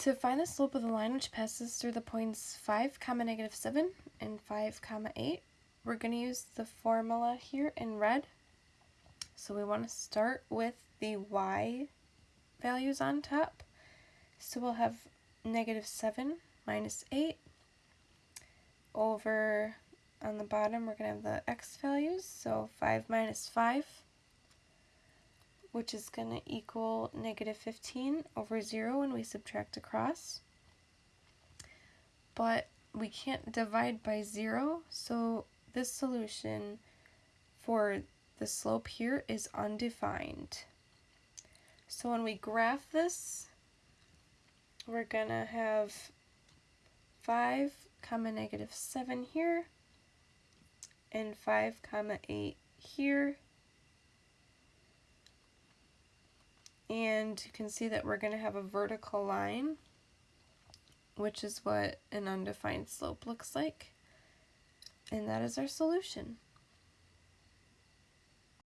To find the slope of the line which passes through the points 5 comma negative 7 and 5 comma 8, we're going to use the formula here in red. So we want to start with the y values on top. So we'll have negative 7 minus 8 over on the bottom we're going to have the x values, so 5 minus 5, which is going to equal negative 15 over 0 when we subtract across. But we can't divide by 0, so this solution for the slope here is undefined. So when we graph this, we're going to have 5 comma negative 7 here, and 5 comma 8 here. And you can see that we're going to have a vertical line, which is what an undefined slope looks like. And that is our solution.